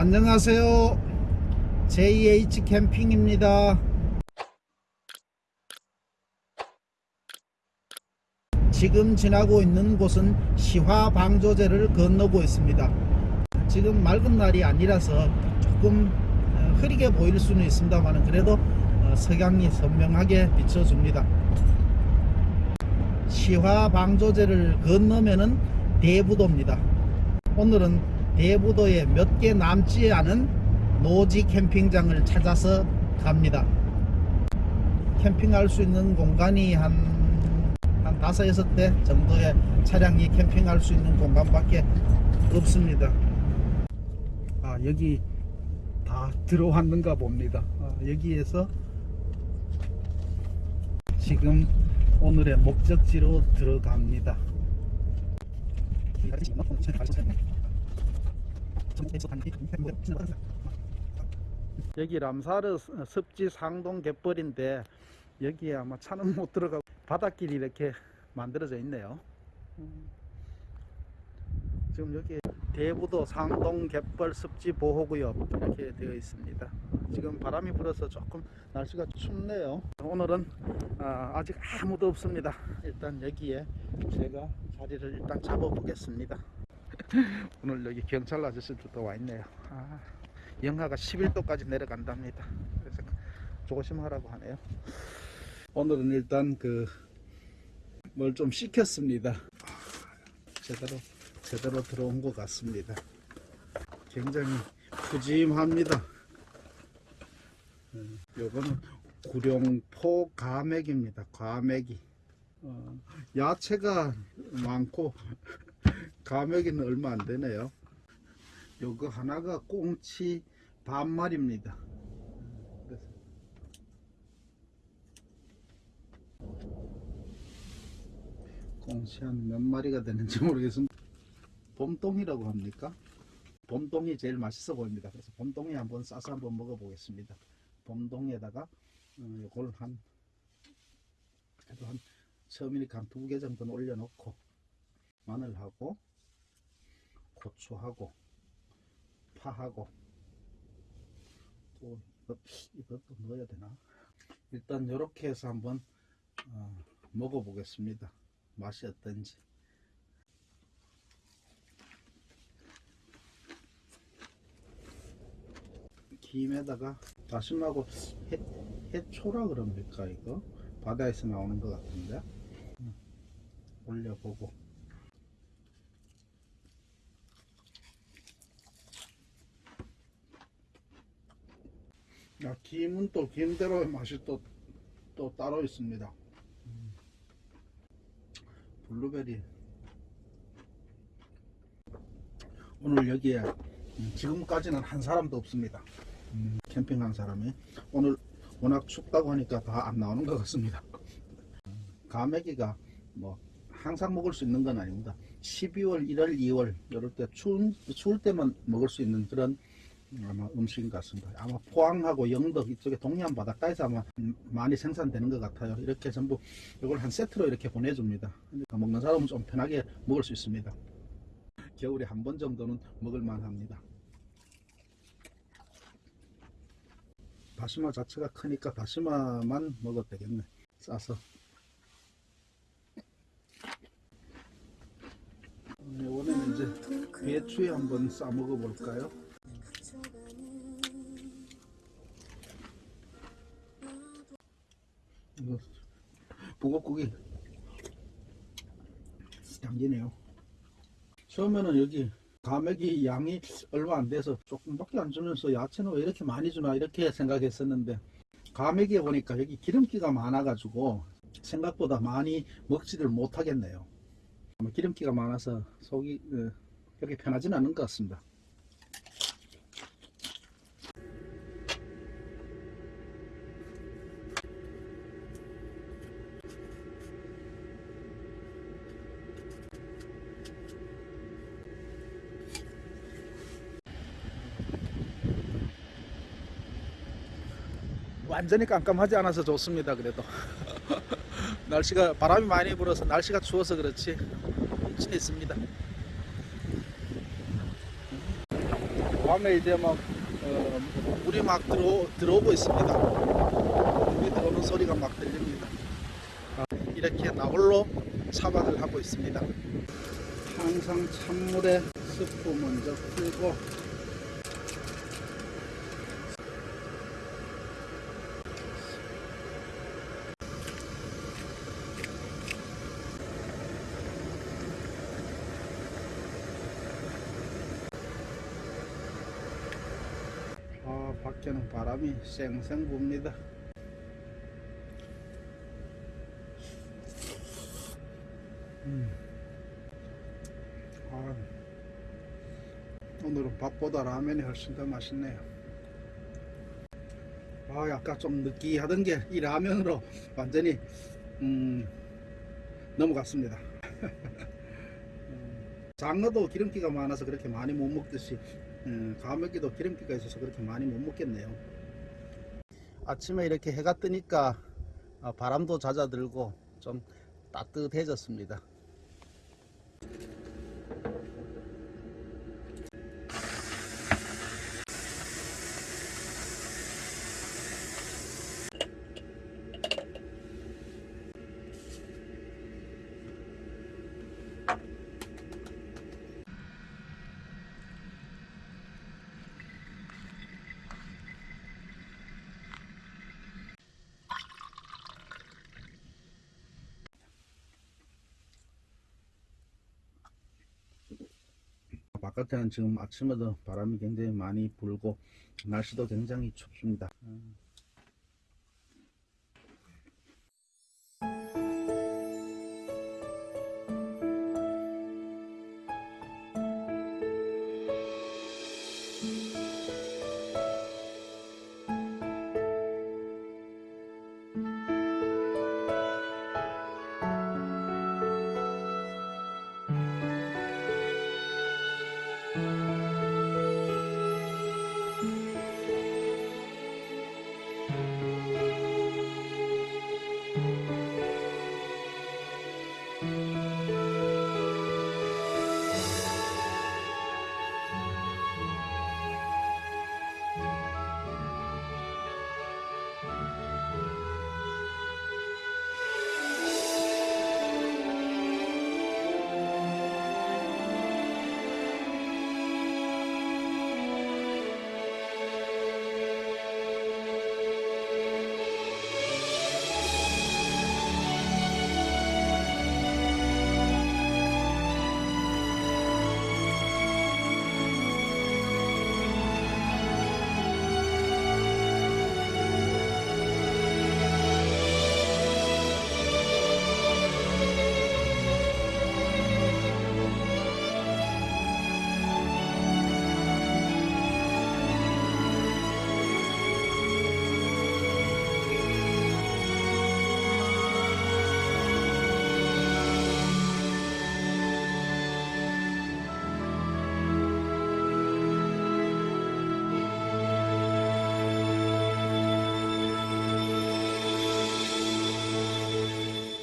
안녕하세요. JH 캠핑입니다. 지금 지나고 있는 곳은 시화 방조제를 건너고 있습니다. 지금 맑은 날이 아니라서 조금 어, 흐리게 보일 수는 있습니다만 그래도 어, 석양이 선명하게 비춰줍니다. 시화 방조제를 건너면은 대부도입니다. 오늘은 대부도에 몇 개 남지 않은 노지 캠핑장을 찾아서 갑니다. 캠핑할 수 있는 공간이 한, 한 다섯, 여섯 대 정도의 차량이 캠핑할 수 있는 공간밖에 없습니다. 아, 여기 다 들어왔는가 봅니다. 아, 여기에서 지금 오늘의 목적지로 들어갑니다. 여기 람사르 습지 상동 갯벌인데 여기에 아마 차는 못 들어가고 바닷길이 이렇게 만들어져 있네요. 음. 지금 여기 대부도 상동 갯벌 습지 보호구역 이렇게 되어 있습니다. 지금 바람이 불어서 조금 날씨가 춥네요. 오늘은 아, 아직 아무도 없습니다. 일단 여기에 제가 자리를 일단 잡아 보겠습니다. 오늘 여기 경찰 아저씨들도 와 있네요. 아, 영하가 11도까지 내려간답니다. 그래서 조심하라고 하네요. 오늘은 일단 그 뭘좀 시켰습니다. 제대로 제대로 들어온 것 같습니다. 굉장히 푸짐합니다. 음, 요거는 구룡포 가맥입니다. 가맥이 어, 야채가 많고 가맥이는 얼마 안 되네요. 요거 하나가 꽁치. 그래서 꽁치 한 몇 마리가 되는지 모르겠습니다. 봄동이라고 합니까? 봄동이 제일 맛있어 보입니다. 그래서 봄동이 한번 싸서 한번 먹어보겠습니다. 봄동에다가 어, 이걸 한 그래도 한 처음이니까 한두 개 정도는 올려놓고 마늘하고 고추하고 파하고 또 이것, 이것 도 넣어야 되나? 일단 이렇게 해서 한번 어, 먹어 보겠습니다. 맛이 어떤지. 김에다가 다시마하고 해, 해초라 그럽니까 이거? 바다에서 나오는 것 같은데 음, 올려보고 야, 김은 또 김대로의 맛이 또, 또 따로 있습니다. 음. 블루베리. 오늘 여기에 음, 지금까지는 한 사람도 없습니다. 음, 캠핑 한 사람이. 오늘 워낙 춥다고 하니까 다 안 나오는 것 같습니다. 가메기가 뭐 항상 먹을 수 있는 건 아닙니다. 12월 1월 2월 이럴 때 추운, 추울 때만 먹을 수 있는 그런 아마 음식인 것 같습니다. 아마 포항하고 영덕 이쪽에 동해안 바닷가에서 아마 많이 생산되는 것 같아요. 이렇게 전부 이걸 한 세트로 이렇게 보내줍니다. 그러니까 먹는 사람은 좀 편하게 먹을 수 있습니다. 겨울에 한 번 정도는 먹을 만 합니다. 다시마 자체가 크니까 다시마만 먹어도 되겠네. 싸서. 이번에는 이제 배추에 한번 싸 먹어 볼까요 북엇국이 당기네요. 처음에는 여기 가맥이 양이 얼마 안 돼서 조금밖에 안 주면서 야채는 왜 이렇게 많이 주나 이렇게 생각했었는데 가맥에 보니까 여기 기름기가 많아 가지고 생각보다 많이 먹지를 못하겠네요. 기름기가 많아서 속이 어, 그렇게 편하지는 않은 것 같습니다 완전히 깜깜하지 않아서 좋습니다 그래도 날씨가 바람이 많이 불어서 날씨가 추워서 그렇지 엄청 있습니다 밤에 이제 막 어, 물이 막 들어 들어오고 있습니다. 물이 들어오는 소리가 막 들립니다. 아, 이렇게 나홀로 차박을 하고 있습니다. 항상 찬물에 스프 먼저 풀고 아, 밖에는 바람이 쌩쌩 붑니다. 음. 아, 오늘은 밥보다 라면이 훨씬 더 맛있네요. 아, 약간 좀 느끼하던 게 이 라면으로 완전히 음, 넘어갔습니다. 음, 장어도 기름기가 많아서 그렇게 많이 못 먹듯이 음, 가물기도 기름기가 있어서 그렇게 많이 못 먹겠네요. 아침에 이렇게 해가 뜨니까 아, 바람도 잦아들고 좀 따뜻해졌습니다. 바깥에는 지금 아침에도 바람이 굉장히 많이 불고 날씨도 굉장히 춥습니다.